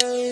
Hey.